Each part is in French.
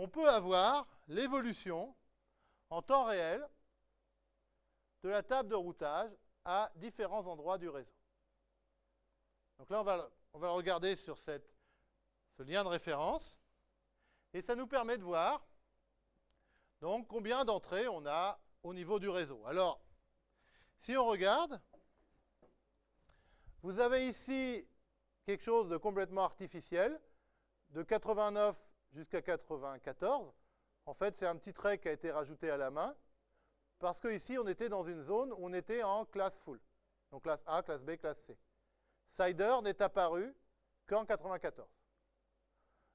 on peut avoir l'évolution en temps réel de la table de routage à différents endroits du réseau. Donc là, on va, on va le regarder sur cette, ce lien de référence. Et ça nous permet de voir donc combien d'entrées on a au niveau du réseau. Alors, si on regarde, vous avez ici quelque chose de complètement artificiel, de 89 jusqu'à 94. En fait, c'est un petit trait qui a été rajouté à la main, parce qu'ici, on était dans une zone où on était en classe full. Donc classe A, classe B, classe C. Cider n'est apparu qu'en 94.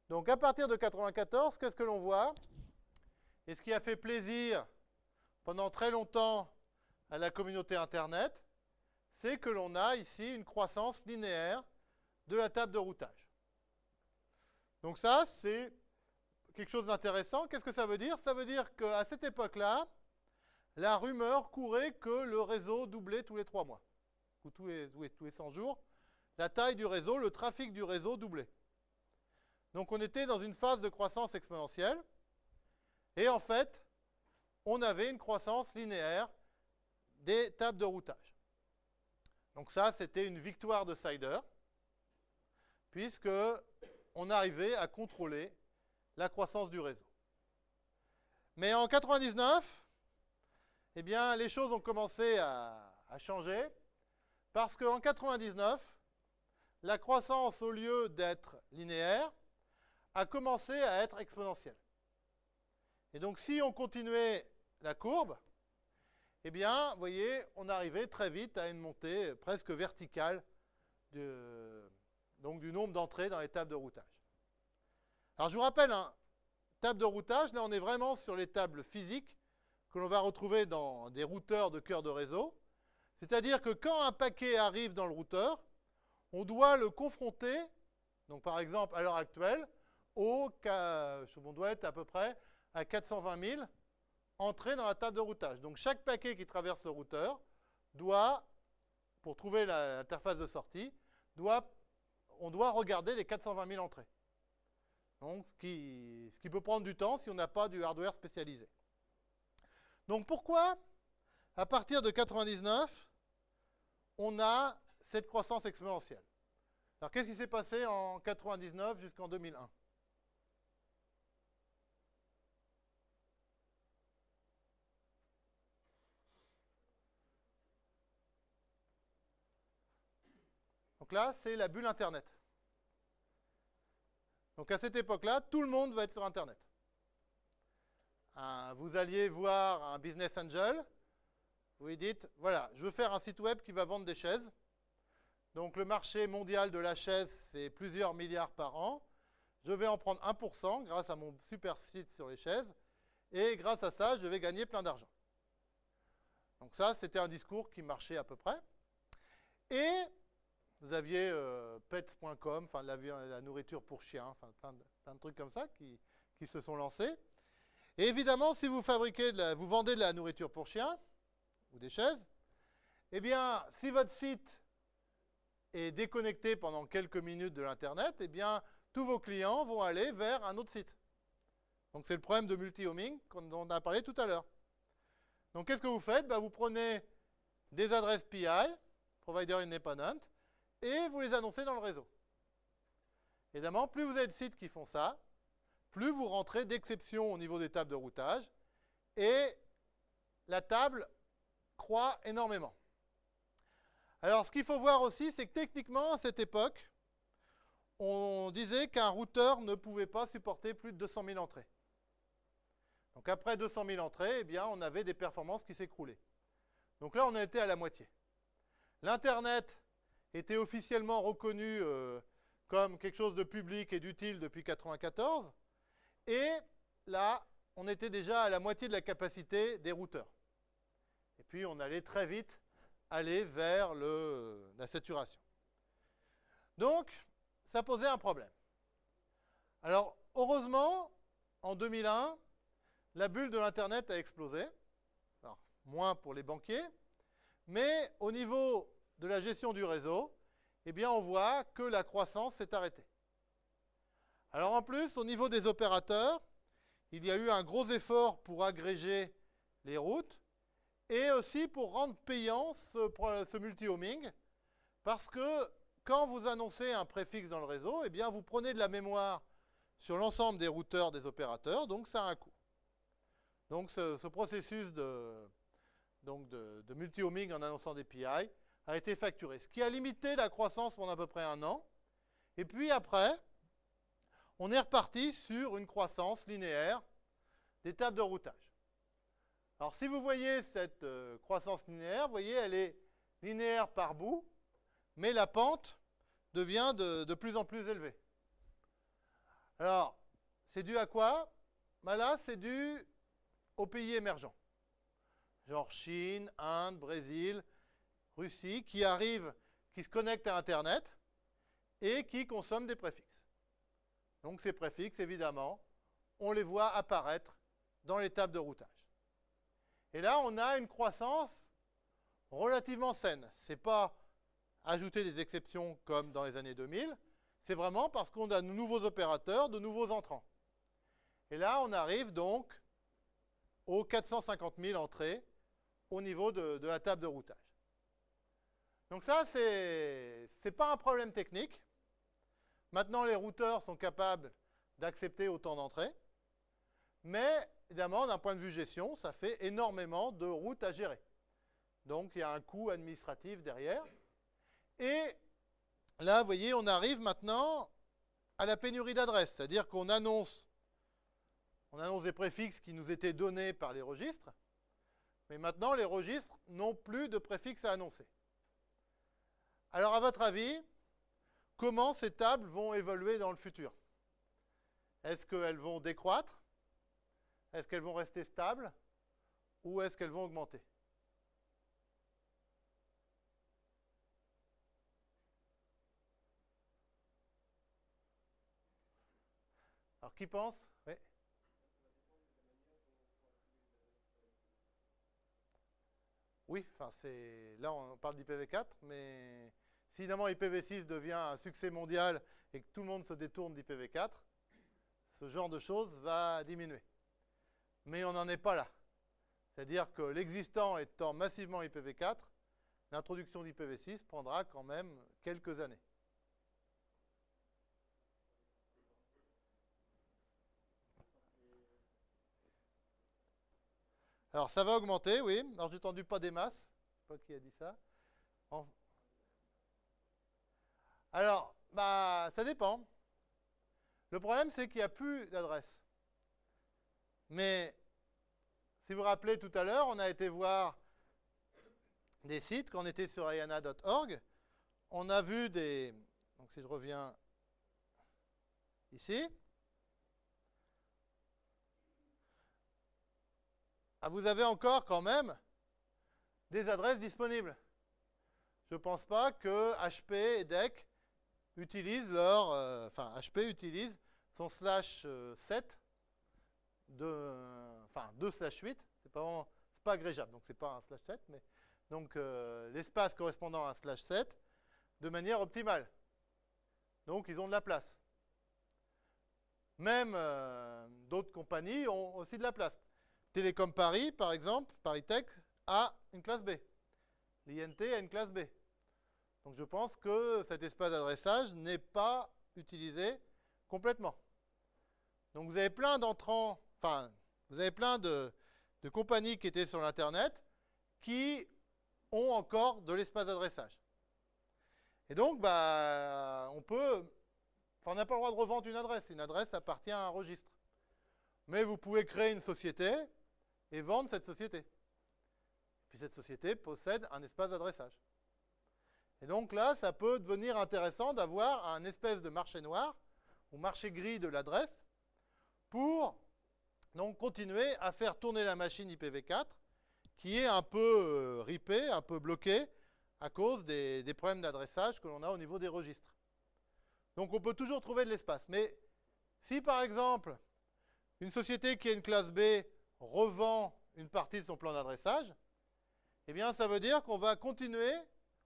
Donc à partir de 94, qu'est-ce que l'on voit? Et ce qui a fait plaisir pendant très longtemps à la communauté Internet, c'est que l'on a ici une croissance linéaire de la table de routage. Donc ça, c'est quelque chose d'intéressant. Qu'est-ce que ça veut dire? Ça veut dire qu'à cette époque-là, la rumeur courait que le réseau doublait tous les trois mois, ou tous les, tous les 100 jours. La taille du réseau, le trafic du réseau doublait. Donc on était dans une phase de croissance exponentielle, et en fait, on avait une croissance linéaire des tables de routage. Donc ça, c'était une victoire de Cider, puisque on arrivait à contrôler la croissance du réseau. Mais en 99, eh bien, les choses ont commencé à, changer, parce qu'en 99, la croissance, au lieu d'être linéaire, a commencé à être exponentielle. Et donc, si on continuait la courbe, eh bien, voyez, on arrivait très vite à une montée presque verticale du nombre d'entrées dans les de routage. Alors, je vous rappelle, hein, table de routage, là, on est vraiment sur les tables physiques que l'on va retrouver dans des routeurs de cœur de réseau. C'est-à-dire que quand un paquet arrive dans le routeur, on doit le confronter, donc par exemple à l'heure actuelle, on doit être à peu près à 420 000 entrées dans la table de routage. Donc chaque paquet qui traverse le routeur doit, pour trouver l'interface de sortie, doit, on doit regarder les 420 000 entrées. Donc, ce qui, peut prendre du temps si on n'a pas du hardware spécialisé. Donc pourquoi, à partir de 99, on a cette croissance exponentielle? Alors qu'est-ce qui s'est passé en 99 jusqu'en 2001 Donc là, c'est la bulle Internet. Donc à cette époque-là, tout le monde va être sur Internet. vous alliez voir un business angel, vous lui dites, voilà, je veux faire un site web qui va vendre des chaises. Donc le marché mondial de la chaise, c'est plusieurs milliards par an. Je vais en prendre 1% grâce à mon super site sur les chaises. Et grâce à ça, je vais gagner plein d'argent. Donc ça, c'était un discours qui marchait à peu près. Et vous aviez euh, pets.com, enfin la, nourriture pour chiens, plein de, trucs comme ça qui, se sont lancés. Et évidemment, si vous fabriquez, vous vendez de la nourriture pour chiens ou des chaises, eh bien, si votre site est déconnecté pendant quelques minutes de l'Internet, eh bien, tous vos clients vont aller vers un autre site. Donc, c'est le problème de multi-homing dont on a parlé tout à l'heure. Donc, qu'est-ce que vous faites? Ben, Vous prenez des adresses PI, Provider Independent, et vous les annoncez dans le réseau. Évidemment, plus vous avez de sites qui font ça, plus vous rentrez d'exceptions au niveau des tables de routage, et la table croît énormément. Alors, ce qu'il faut voir aussi, c'est que techniquement, à cette époque, on disait qu'un routeur ne pouvait pas supporter plus de 200 000 entrées. Donc après 200 000 entrées, eh bien, on avait des performances qui s'écroulaient. Donc là, on a été à la moitié. L'Internet était officiellement reconnu euh, comme quelque chose de public et d'utile depuis 1994. Et là, on était déjà à la moitié de la capacité des routeurs. Et puis, on allait très vite aller vers la saturation. Donc, ça posait un problème. Alors, heureusement, en 2001, la bulle de l'Internet a explosé. Alors, moins pour les banquiers, mais au niveau de la gestion du réseau, eh bien, on voit que la croissance s'est arrêtée. Alors, en plus, au niveau des opérateurs, il y a eu un gros effort pour agréger les routes et aussi pour rendre payant ce, multi-homing, parce que quand vous annoncez un préfixe dans le réseau, eh bien vous prenez de la mémoire sur l'ensemble des routeurs des opérateurs, donc ça a un coût. Donc ce, processus de, de, multi-homing en annonçant des PI a été facturé, ce qui a limité la croissance pendant à peu près un an. Et puis après, on est reparti sur une croissance linéaire des tables de routage. Alors si vous voyez cette euh, croissance linéaire, vous voyez, elle est linéaire par bout, mais la pente devient de, plus en plus élevée. Alors, c'est dû à quoi? Ben Là, c'est dû aux pays émergents, genre Chine, Inde, Brésil, Russie, qui arrivent, qui se connectent à Internet et qui consomment des préfixes. Donc ces préfixes, évidemment, on les voit apparaître dans les tables de routage. Et là, on a une croissance relativement saine. Ce n'est pas ajouter des exceptions comme dans les années 2000, c'est vraiment parce qu'on a de nouveaux opérateurs, de nouveaux entrants. Et là, on arrive donc aux 450 000 entrées au niveau de, de la table de routage. Donc ça, ce n'est pas un problème technique. Maintenant, les routeurs sont capables d'accepter autant d'entrées. Mais, évidemment, d'un point de vue gestion, ça fait énormément de routes à gérer. Donc, il y a un coût administratif derrière. Et là, vous voyez, on arrive maintenant à la pénurie d'adresses. C'est-à-dire qu'on annonce, on annonce des préfixes qui nous étaient donnés par les registres. Mais maintenant, les registres n'ont plus de préfixes à annoncer. Alors, à votre avis, comment ces tables vont évoluer dans le futur? Est-ce qu'elles vont décroître? Est-ce qu'elles vont rester stables? Ou est-ce qu'elles vont augmenter? Alors, qui pense? Oui. Enfin, c'est là on parle d'IPv4, mais si évidemment IPv6 devient un succès mondial et que tout le monde se détourne d'IPv4, ce genre de choses va diminuer. Mais on n'en est pas là. C'est-à-dire que l'existant étant massivement IPv4, l'introduction d'IPv6 prendra quand même quelques années. Alors ça va augmenter, oui. Alors j'ai entendu pas des masses. Je sais pas qui a dit ça. Alors, bah, ça dépend. Le problème, c'est qu'il n'y a plus d'adresse. Mais, si vous vous rappelez tout à l'heure, on a été voir des sites, quand on était sur ayana.org, on a vu des... Donc si je reviens ici, ah, vous avez encore quand même des adresses disponibles. Je ne pense pas que HP et DEC utilise leur, euh, enfin HP utilise son slash 7 euh, de, enfin 2 slash 8, c'est pas pas agrégeable, donc c'est pas un slash 7, mais donc euh, l'espace correspondant à un slash 7 de manière optimale. Donc ils ont de la place. Même d'autres compagnies ont aussi de la place. Télécom Paris, par exemple, Paris Tech, a une classe B. L'INT a une classe B. Donc je pense que cet espace d'adressage n'est pas utilisé complètement. Donc vous avez plein d'entrants, enfin, vous avez plein de, compagnies qui étaient sur l'Internet qui ont encore de l'espace d'adressage. Et donc, bah, on peut, enfin, on n'a pas le droit de revendre une adresse. Une adresse appartient à un registre. Mais vous pouvez créer une société et vendre cette société. Puis cette société possède un espace d'adressage. Et donc là, ça peut devenir intéressant d'avoir un espèce de marché noir ou marché gris de l'adresse pour donc continuer à faire tourner la machine IPv4 qui est un peu euh, ripée, un peu bloquée à cause des, problèmes d'adressage que l'on a au niveau des registres. Donc on peut toujours trouver de l'espace. Mais si par exemple, une société qui a une classe B revend une partie de son plan d'adressage, eh bien ça veut dire qu'on va continuer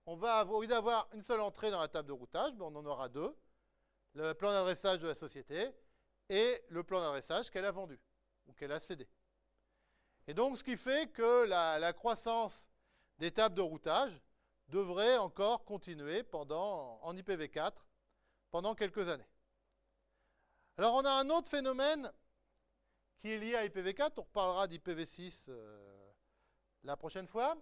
on va avoir, au lieu d'avoir une seule entrée dans la table de routage, on en aura deux. Le plan d'adressage de la société et le plan d'adressage qu'elle a vendu. ou qu'elle a cédé. Et donc, ce qui fait que la, la croissance des tables de routage devrait encore continuer pendant, en IPv4 pendant quelques années. Alors, on a un autre phénomène qui est lié à IPv4. On reparlera d'IPv6 euh, la prochaine fois.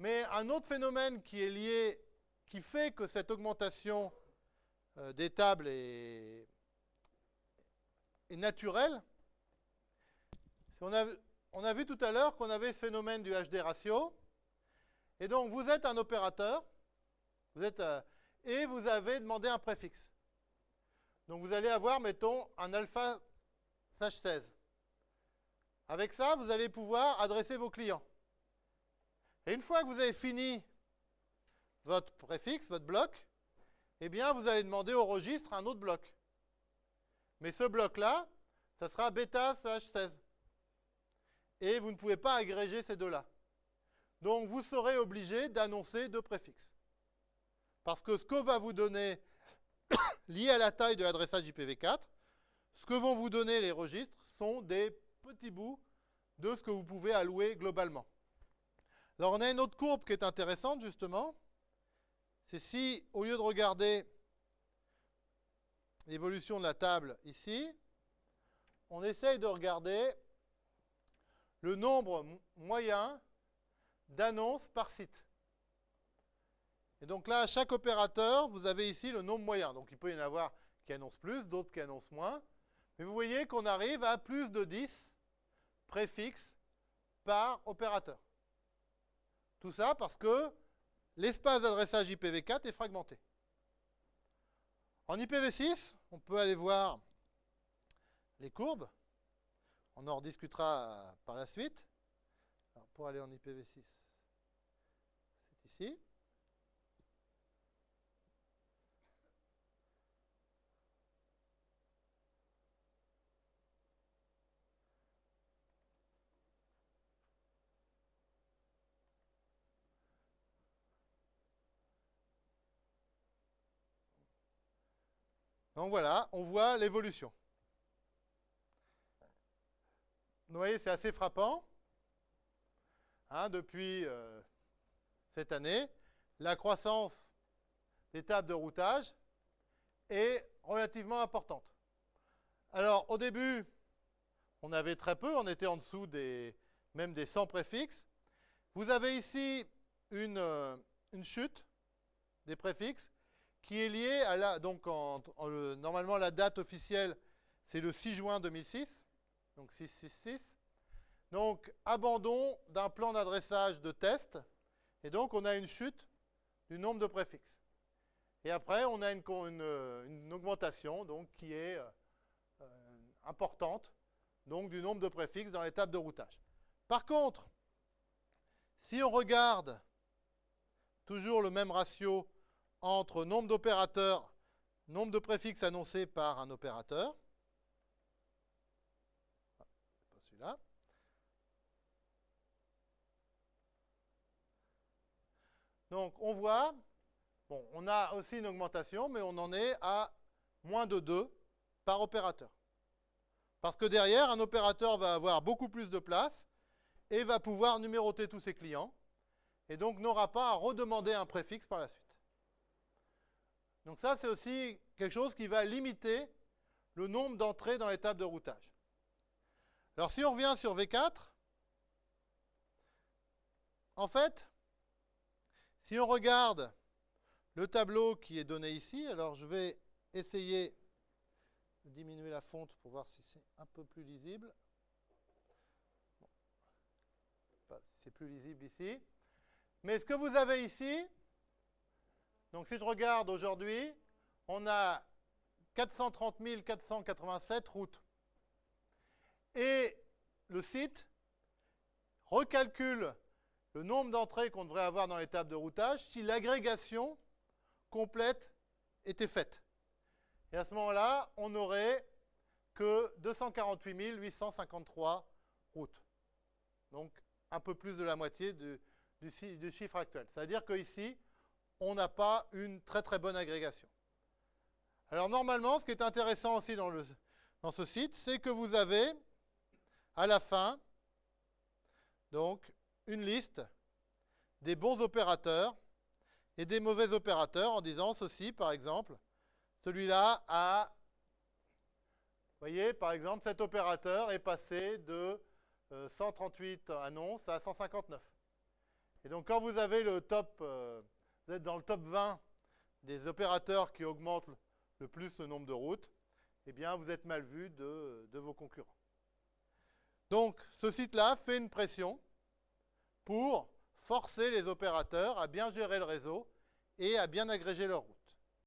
Mais un autre phénomène qui est lié, qui fait que cette augmentation euh, des tables est, naturelle, on a, vu tout à l'heure qu'on avait ce phénomène du HD ratio. Et donc, vous êtes un opérateur, euh, et vous avez demandé un préfixe. Donc, vous allez avoir, mettons, un alpha slash 16. Avec ça, vous allez pouvoir adresser vos clients. Et une fois que vous avez fini votre préfixe, votre bloc, eh bien, vous allez demander au registre un autre bloc. Mais ce bloc-là, ça sera bêta slash 16. Et vous ne pouvez pas agréger ces deux-là. Donc, vous serez obligé d'annoncer deux préfixes. Parce que ce que va vous donner, lié à la taille de l'adressage IPv4, ce que vont vous donner les registres sont des petits bouts de ce que vous pouvez allouer globalement. Alors on a une autre courbe qui est intéressante justement. C'est si, au lieu de regarder l'évolution de la table ici, on essaye de regarder le nombre moyen d'annonces par site. Et donc là, à chaque opérateur, vous avez ici le nombre moyen. Donc il peut y en avoir qui annoncent plus, d'autres qui annoncent moins. Mais vous voyez qu'on arrive à plus de 10 préfixes par opérateur. Tout ça parce que l'espace d'adressage IPv4 est fragmenté. En IPv6, on peut aller voir les courbes. On en rediscutera par la suite. pour aller en IPv6, c'est ici. Donc voilà, on voit l'évolution. Vous voyez, c'est assez frappant. Hein, depuis euh, cette année, la croissance des tables de routage est relativement importante. Alors, au début, on avait très peu, on était en dessous des, même des 100 préfixes. Vous avez ici une, euh, une chute des préfixes qui est lié à la. Donc, normalement, la date officielle, c'est le 6 juin 2006, donc 666. Donc, abandon d'un plan d'adressage de test, et donc on a une chute du nombre de préfixes. Et après, on a une, augmentation donc, qui est euh, importante donc, du nombre de préfixes dans l'étape de routage. Par contre, si on regarde toujours le même ratio entre nombre d'opérateurs, nombre de préfixes annoncés par un opérateur. Pas celui-là. Donc on voit, bon, on a aussi une augmentation, mais on en est à moins de 2 par opérateur. Parce que derrière, un opérateur va avoir beaucoup plus de place et va pouvoir numéroter tous ses clients, et donc n'aura pas à redemander un préfixe par la suite. Donc ça, c'est aussi quelque chose qui va limiter le nombre d'entrées dans l'étape de routage. Alors si on revient sur V4, en fait, si on regarde le tableau qui est donné ici, alors je vais essayer de diminuer la fonte pour voir si c'est un peu plus lisible. C'est plus lisible ici. Mais ce que vous avez ici, donc si je regarde aujourd'hui, on a 430 487 routes. Et le site recalcule le nombre d'entrées qu'on devrait avoir dans l'étape de routage si l'agrégation complète était faite. Et à ce moment-là, on n'aurait que 248 853 routes. Donc un peu plus de la moitié du, du chiffre actuel. C'est-à-dire qu'ici, on n'a pas une très très bonne agrégation. Alors normalement, ce qui est intéressant aussi dans, ce site, c'est que vous avez à la fin, donc, une liste des bons opérateurs et des mauvais opérateurs en disant ceci, par exemple, celui-là a, vous voyez, par exemple, cet opérateur est passé de 138 euh, annonces à 159. Et donc, quand vous avez le top, euh, vous êtes dans le top 20 des opérateurs qui augmentent le plus le nombre de routes, eh bien, vous êtes mal vu de, de vos concurrents. Donc, ce site-là fait une pression pour forcer les opérateurs à bien gérer le réseau et à bien agréger leur route.